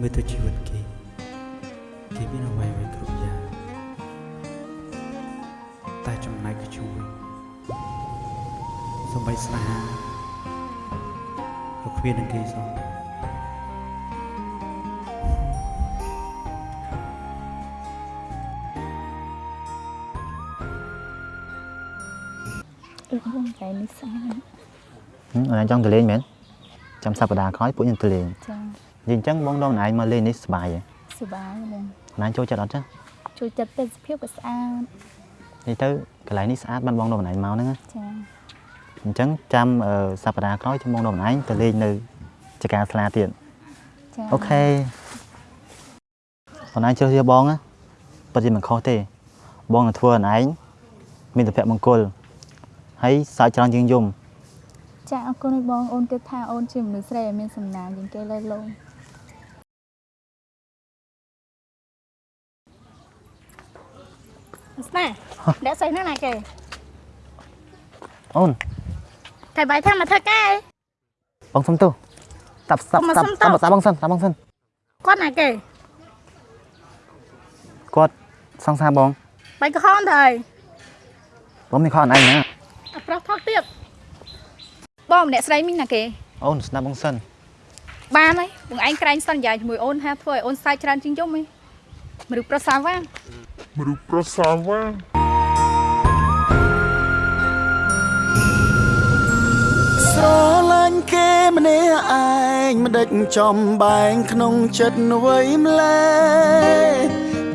មើលទៅជីវិតគេគេមានអ្វីអ្វីគ្រប់យ៉ាងតែចំណែកគឺជួយសំបីស្នេហាក៏គ្មាននឹងគេសោះអឺបងតែនេះស្អាតអូនឯងចង់ទៅលេងមែនចាំសប្តាហ៍ក្រោយពួកយើងទៅលេងចា និយាយអញ្ចឹងបងដងឯងមកលេងនេះសប្បាយហ៎សុបាយបងណែចូលចិត្តអត់ចឹងជួយចិត្តទេសភាពក៏ស្អាតនិយាយទៅកន្លែងនេះស្អាតបានបងដងឯងមកហ្នឹងណាចាអញ្ចឹងចាំអឺសប្តាហ៍ក្រោយចាំបងដងឯងទៅលេងនៅចកាស្លាទៀតចាអូខេអូនឯងជ្រើសរើសបងណាពិតជាមិនខុសទេ បងនឹងធ្វើអូនឯងមានសុភមង្គលហើយសើចច្រើនជាងយំចាអរគុណបងអូនគិតថាអូនជាមនុស្សស្រីដែលមានសំណាងជាងគេលើលោក ស្នាអ្នកស្អីណាណាគេអូនតែបាយថាមកធ្វើការបងសុំទោសតាប់ស្តាប់មកស្តាប់សុំទោសស្តាប់បងសិនស្តាប់បងសិនគាត់ណាគេគាត់សង្សារបងបាយក្រហមទៅហើយបងមានខកអូនឯងណាអាប្រុសថោកទៀតបងម្នាក់ស្រីមីងណាគេអូនស្ដាប់បងសិនបានហើយបងឯងក្រែងសន្យាជាមួយអូនថាធ្វើឲ្យអូនសាយច្រើនជាងយំហីមនុស្សប្រសាវាង មនុស្សប្រសាវ៉ាស្រឡាញ់គេម្នាក់ឯងមិនដេចចំបែងក្នុងចិត្តអ្វីម្លេះ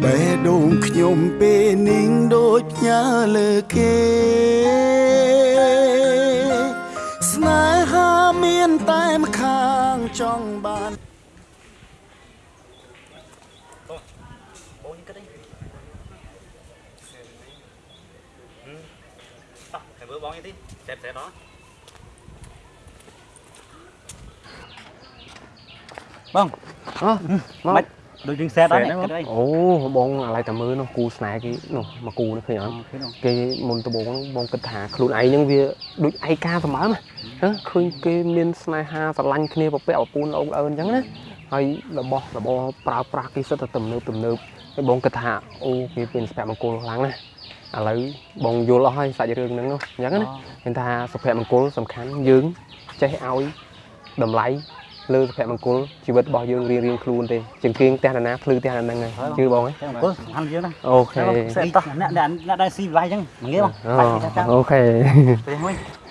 បេះដូងខ្ញុំពេលនាងដូចផ្ញើលើគេ មើលបងនេះទីសេបសេបដល់បងអោះមិនដូចយើងសេតដល់នេះអូបងអាឡៃតែមើលនោះគូស្នេហ៍គេនោះមកគូនេះឃើញអត់គេមុនដំបូងហ្នឹងបងគិតថាខ្លួនឯងហ្នឹងវាដូចឯកាសម្បើមហ៎ឃើញគេមានស្នេហាស្រឡាញ់គ្នាប្រពាក់ប្រពូនអោបអើអញ្ចឹងណាហើយរបស់របរប្រើប្រាស់គេសិតតែទំនើបទំនើបហើយបងគិតថាអូគេមានសុភមង្គលខ្លាំងណាស់ ឥឡូវបងយល់អស់ហើយសាច់រឿងហ្នឹងនោះអញ្ចឹងណាមានថាសុភមង្គលសំខាន់យើងចេះឲ្យតម្លៃលើសុភមង្គលជីវិតរបស់យើងរៀងរៀងៗខ្លួនទេជាងគៀងផ្ទះណាណាភ្លឺផ្ទះណាហ្នឹងហើយជឿបងហ៎គុណសំខាន់យើងណាអូខេសេតតោះអ្នកអ្នកអ្នកដែរស៊ីវាយអញ្ចឹងងាយបងអូអូខេទៅមួយអ